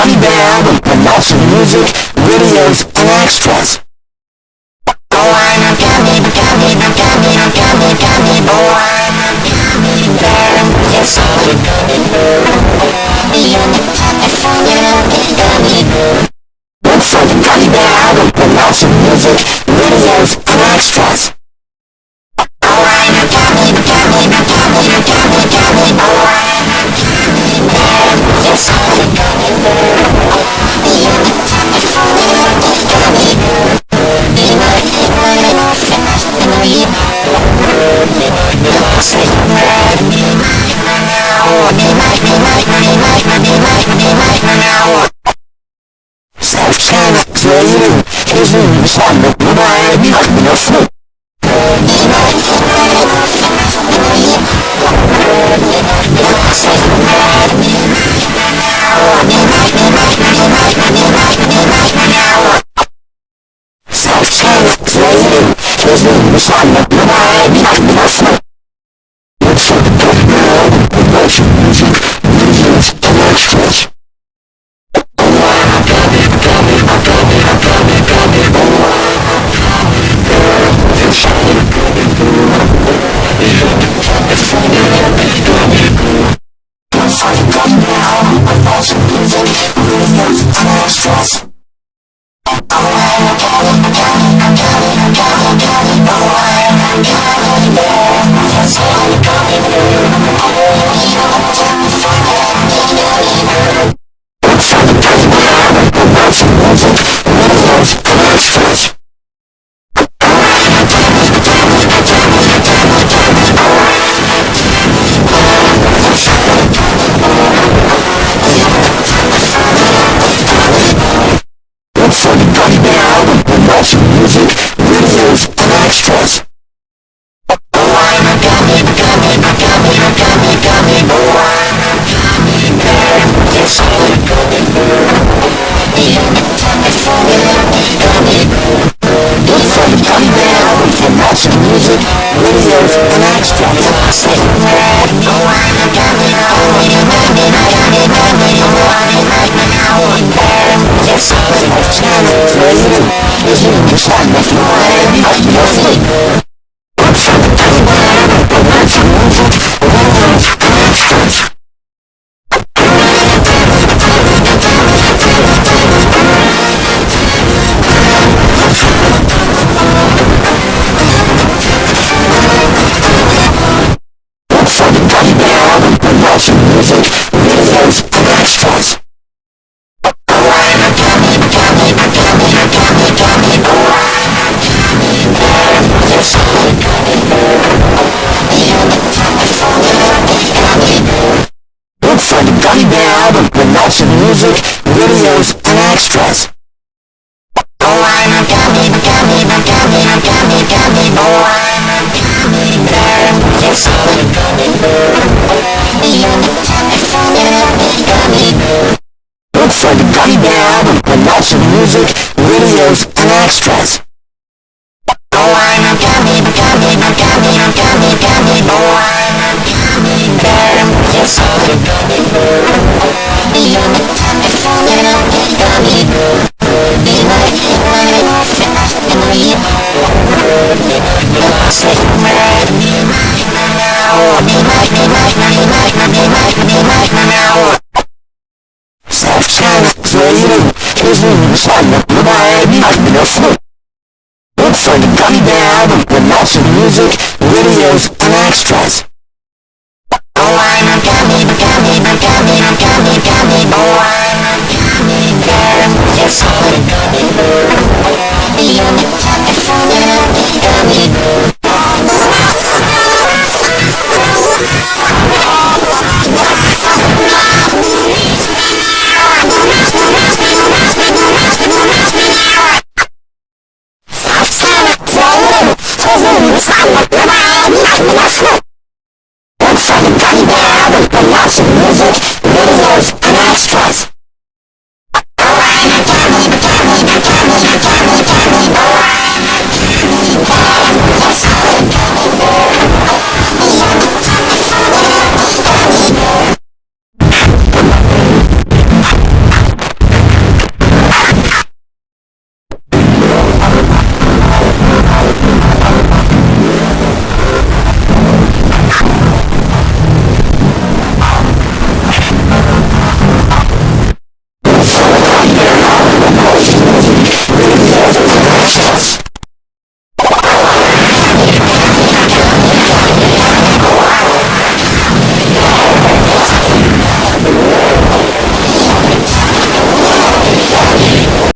Johnny album and lots of music, videos, and extras. Oh, I'm a gummy, gummy, gummy, gummy, gummy, oh, I'm a gummy bear. Yes, I'm a gummy bear. You're the gummy bear. Look for the gummy bear album with lots of music, videos, and extras. yüzünü sandım buna bir bakmıyorsun. Sen çelik zeyim, yüzünü sandım buna bir bakmıyorsun. music, videos, Söyle çözüm sana providing a full. Look for the Gummy Bear album with lots of music, videos,